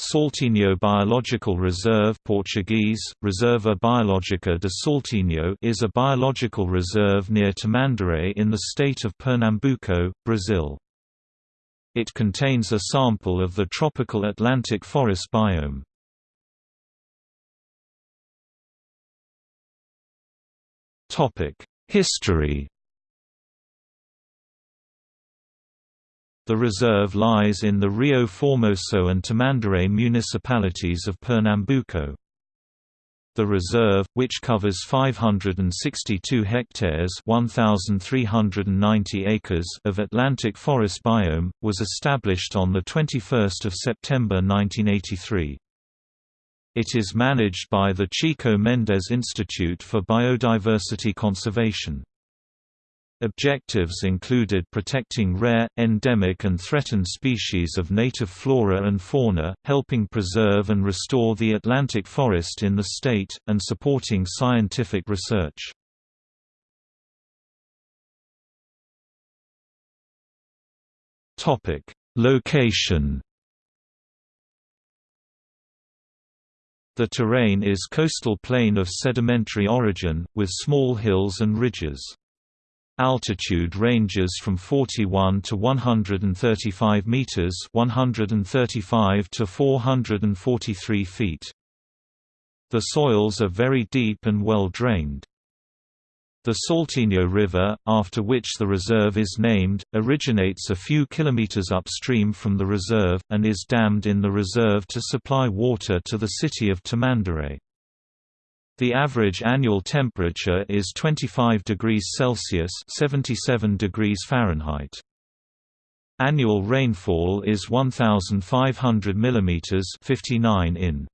Saltinho Biological Reserve Portuguese, Reserva Biológica de Saltinho is a biological reserve near Tamandaré in the state of Pernambuco, Brazil. It contains a sample of the tropical Atlantic forest biome. History The reserve lies in the Rio Formoso and Tamandaré municipalities of Pernambuco. The reserve, which covers 562 hectares 1,390 acres of Atlantic forest biome, was established on 21 September 1983. It is managed by the Chico Mendes Institute for Biodiversity Conservation. Objectives included protecting rare, endemic and threatened species of native flora and fauna, helping preserve and restore the Atlantic forest in the state, and supporting scientific research. Location The terrain is coastal plain of sedimentary origin, with small hills and ridges. Altitude ranges from 41 to 135 meters, 135 to 443 feet. The soils are very deep and well drained. The Saltinho River, after which the reserve is named, originates a few kilometers upstream from the reserve, and is dammed in the reserve to supply water to the city of Tamandaré. The average annual temperature is 25 degrees Celsius (77 degrees Fahrenheit). Annual rainfall is 1500 mm (59 in).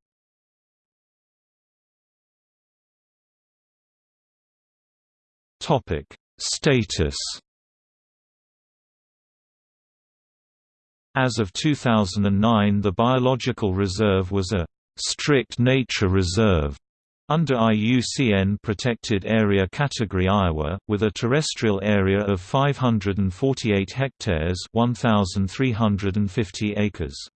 Topic: Status As of 2009 the biological reserve was a «strict nature reserve» Under IUCN Protected Area Category Iowa, with a terrestrial area of 548 hectares 1,350 acres.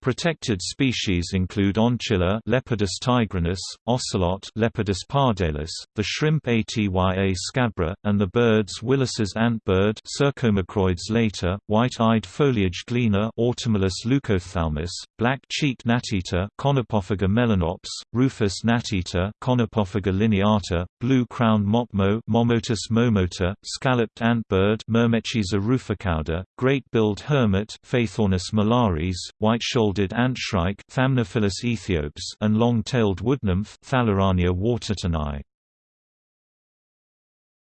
Protected species include Oncilla Leopardus tigrinus, ocelot Leopardus pardalis, the shrimp Atya scabra, and the birds Willis's antbird Cercomacroides laeta, white-eyed foliage gleaner Automolus leucophthalmus, black-cheeked gnat-eater Conopophaga melanops, rufous gnat-eater Conopophaga lineata, blue-crowned motmo Momotus momota, scalloped antbird Myrmeciza ruficauda, great-billed hermit Phaethornis malaris, white-shouldered shouldered antshrike and long-tailed woodnymph.